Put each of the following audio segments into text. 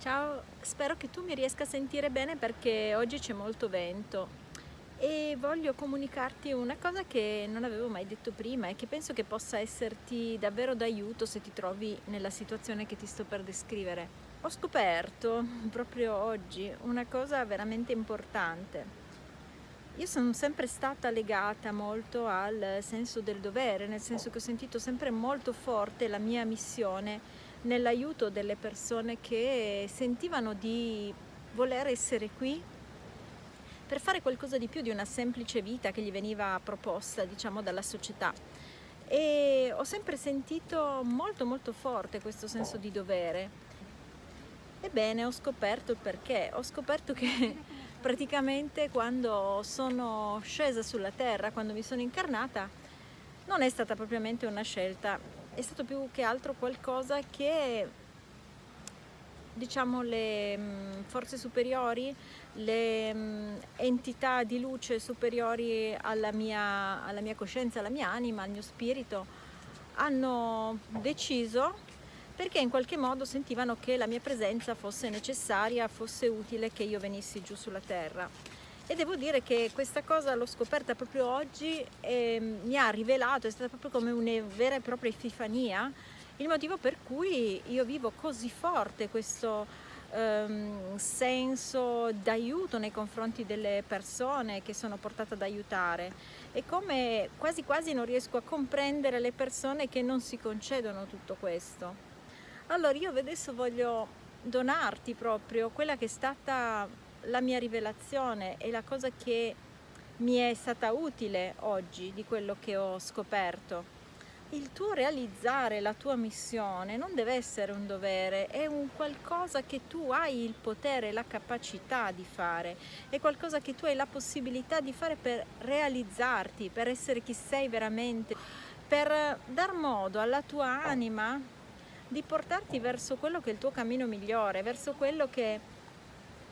Ciao, spero che tu mi riesca a sentire bene perché oggi c'è molto vento e voglio comunicarti una cosa che non avevo mai detto prima e che penso che possa esserti davvero d'aiuto se ti trovi nella situazione che ti sto per descrivere. Ho scoperto proprio oggi una cosa veramente importante. Io sono sempre stata legata molto al senso del dovere, nel senso che ho sentito sempre molto forte la mia missione nell'aiuto delle persone che sentivano di voler essere qui per fare qualcosa di più di una semplice vita che gli veniva proposta diciamo dalla società. E ho sempre sentito molto molto forte questo senso di dovere. Ebbene ho scoperto il perché. Ho scoperto che praticamente quando sono scesa sulla terra quando mi sono incarnata non è stata propriamente una scelta è stato più che altro qualcosa che diciamo le mm, forze superiori, le mm, entità di luce superiori alla mia, alla mia coscienza, alla mia anima, al mio spirito, hanno deciso perché in qualche modo sentivano che la mia presenza fosse necessaria, fosse utile che io venissi giù sulla terra e devo dire che questa cosa l'ho scoperta proprio oggi e mi ha rivelato, è stata proprio come una vera e propria epifania, il motivo per cui io vivo così forte questo um, senso d'aiuto nei confronti delle persone che sono portata ad aiutare e come quasi quasi non riesco a comprendere le persone che non si concedono tutto questo. Allora io adesso voglio donarti proprio quella che è stata la mia rivelazione e la cosa che mi è stata utile oggi di quello che ho scoperto. Il tuo realizzare la tua missione non deve essere un dovere, è un qualcosa che tu hai il potere, la capacità di fare, è qualcosa che tu hai la possibilità di fare per realizzarti, per essere chi sei veramente, per dar modo alla tua anima di portarti verso quello che è il tuo cammino migliore, verso quello che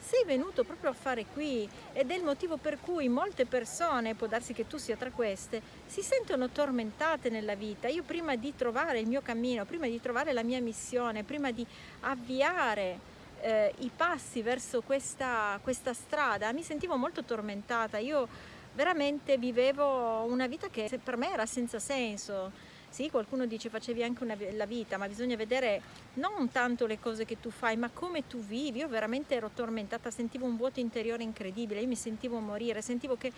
sei venuto proprio a fare qui ed è il motivo per cui molte persone, può darsi che tu sia tra queste, si sentono tormentate nella vita. Io prima di trovare il mio cammino, prima di trovare la mia missione, prima di avviare eh, i passi verso questa, questa strada, mi sentivo molto tormentata. Io veramente vivevo una vita che per me era senza senso sì, qualcuno dice facevi anche una, la vita, ma bisogna vedere non tanto le cose che tu fai, ma come tu vivi. Io veramente ero tormentata, sentivo un vuoto interiore incredibile, io mi sentivo morire, sentivo che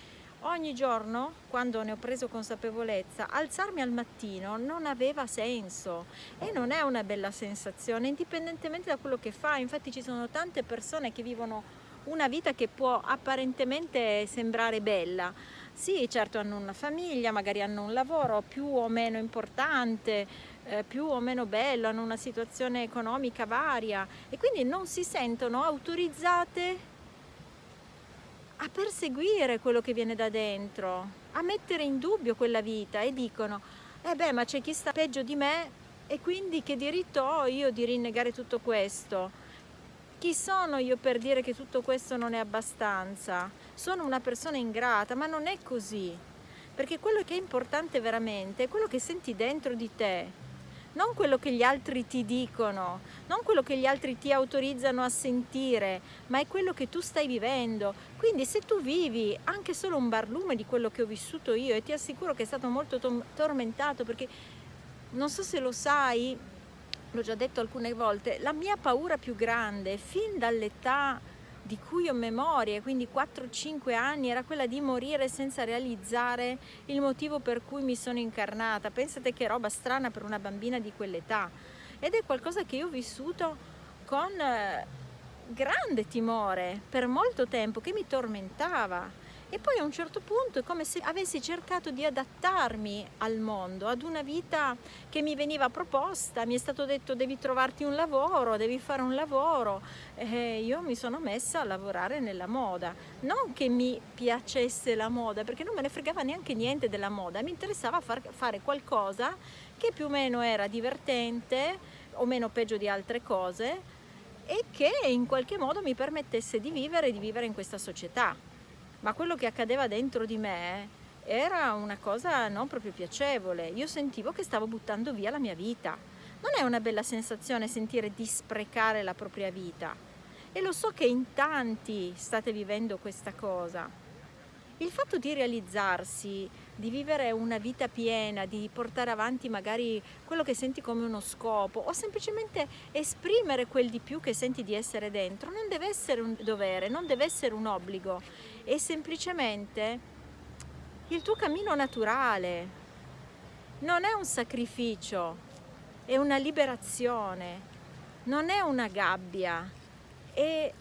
ogni giorno, quando ne ho preso consapevolezza, alzarmi al mattino non aveva senso e non è una bella sensazione, indipendentemente da quello che fai. Infatti ci sono tante persone che vivono una vita che può apparentemente sembrare bella, sì, certo hanno una famiglia, magari hanno un lavoro più o meno importante, eh, più o meno bello, hanno una situazione economica varia e quindi non si sentono autorizzate a perseguire quello che viene da dentro, a mettere in dubbio quella vita e dicono eh beh ma c'è chi sta peggio di me e quindi che diritto ho io di rinnegare tutto questo? Chi sono io per dire che tutto questo non è abbastanza? Sono una persona ingrata, ma non è così. Perché quello che è importante veramente è quello che senti dentro di te, non quello che gli altri ti dicono, non quello che gli altri ti autorizzano a sentire, ma è quello che tu stai vivendo. Quindi se tu vivi anche solo un barlume di quello che ho vissuto io e ti assicuro che è stato molto tormentato perché non so se lo sai, l'ho già detto alcune volte, la mia paura più grande fin dall'età di cui ho memoria, quindi 4-5 anni, era quella di morire senza realizzare il motivo per cui mi sono incarnata. Pensate che roba strana per una bambina di quell'età. Ed è qualcosa che io ho vissuto con eh, grande timore per molto tempo, che mi tormentava e poi a un certo punto è come se avessi cercato di adattarmi al mondo, ad una vita che mi veniva proposta, mi è stato detto devi trovarti un lavoro, devi fare un lavoro. E io mi sono messa a lavorare nella moda, non che mi piacesse la moda perché non me ne fregava neanche niente della moda, mi interessava far, fare qualcosa che più o meno era divertente o meno peggio di altre cose e che in qualche modo mi permettesse di vivere e di vivere in questa società ma quello che accadeva dentro di me era una cosa non proprio piacevole. Io sentivo che stavo buttando via la mia vita, Non è una bella sensazione sentire di sprecare la propria vita. E lo so che in tanti state vivendo questa cosa. Il fatto di realizzarsi, di vivere una vita piena, di portare avanti magari quello che senti come uno scopo o semplicemente esprimere quel di più che senti di essere dentro, non deve essere un dovere, non deve essere un obbligo, è semplicemente il tuo cammino naturale, non è un sacrificio, è una liberazione, non è una gabbia, è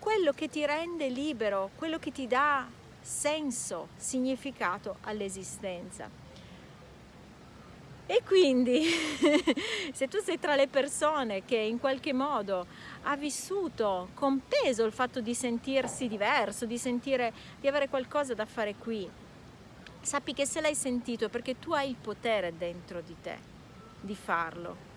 quello che ti rende libero, quello che ti dà senso, significato all'esistenza. E quindi se tu sei tra le persone che in qualche modo ha vissuto con peso il fatto di sentirsi diverso, di sentire di avere qualcosa da fare qui, sappi che se l'hai sentito è perché tu hai il potere dentro di te di farlo.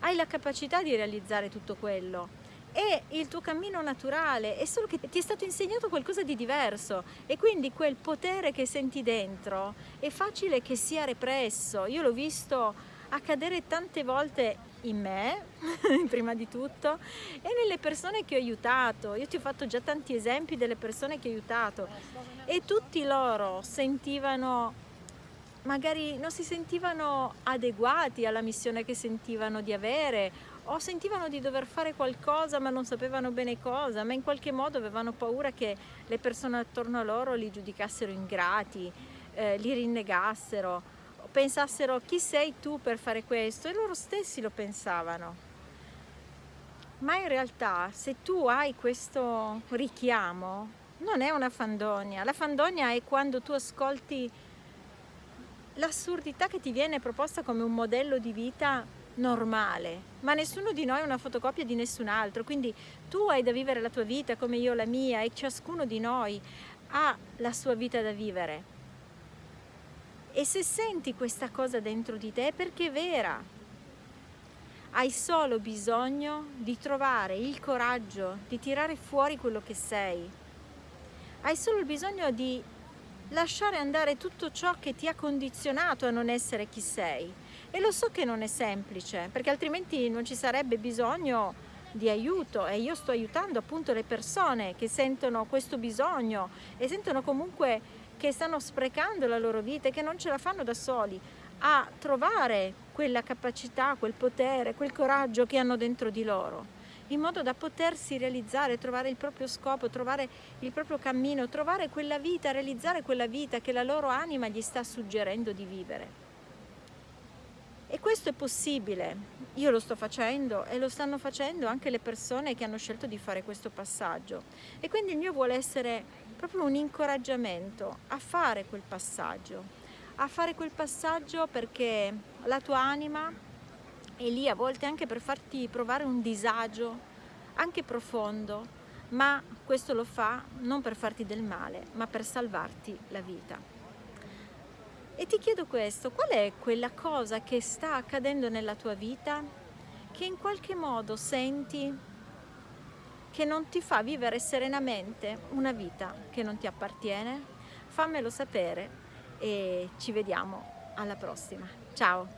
Hai la capacità di realizzare tutto quello è il tuo cammino naturale, è solo che ti è stato insegnato qualcosa di diverso e quindi quel potere che senti dentro è facile che sia represso. Io l'ho visto accadere tante volte in me, prima di tutto, e nelle persone che ho aiutato. Io ti ho fatto già tanti esempi delle persone che ho aiutato e tutti loro sentivano magari non si sentivano adeguati alla missione che sentivano di avere o sentivano di dover fare qualcosa ma non sapevano bene cosa, ma in qualche modo avevano paura che le persone attorno a loro li giudicassero ingrati, eh, li rinnegassero, pensassero chi sei tu per fare questo e loro stessi lo pensavano. Ma in realtà se tu hai questo richiamo non è una fandonia, la fandonia è quando tu ascolti l'assurdità che ti viene proposta come un modello di vita normale, ma nessuno di noi è una fotocopia di nessun altro, quindi tu hai da vivere la tua vita come io la mia e ciascuno di noi ha la sua vita da vivere. E se senti questa cosa dentro di te è perché è vera. Hai solo bisogno di trovare il coraggio di tirare fuori quello che sei. Hai solo bisogno di lasciare andare tutto ciò che ti ha condizionato a non essere chi sei. E lo so che non è semplice, perché altrimenti non ci sarebbe bisogno di aiuto e io sto aiutando appunto le persone che sentono questo bisogno e sentono comunque che stanno sprecando la loro vita e che non ce la fanno da soli a trovare quella capacità, quel potere, quel coraggio che hanno dentro di loro in modo da potersi realizzare, trovare il proprio scopo, trovare il proprio cammino, trovare quella vita, realizzare quella vita che la loro anima gli sta suggerendo di vivere. E questo è possibile, io lo sto facendo e lo stanno facendo anche le persone che hanno scelto di fare questo passaggio. E quindi il mio vuole essere proprio un incoraggiamento a fare quel passaggio, a fare quel passaggio perché la tua anima e lì a volte anche per farti provare un disagio anche profondo, ma questo lo fa non per farti del male, ma per salvarti la vita. E ti chiedo questo, qual è quella cosa che sta accadendo nella tua vita che in qualche modo senti che non ti fa vivere serenamente una vita che non ti appartiene? Fammelo sapere e ci vediamo alla prossima. Ciao!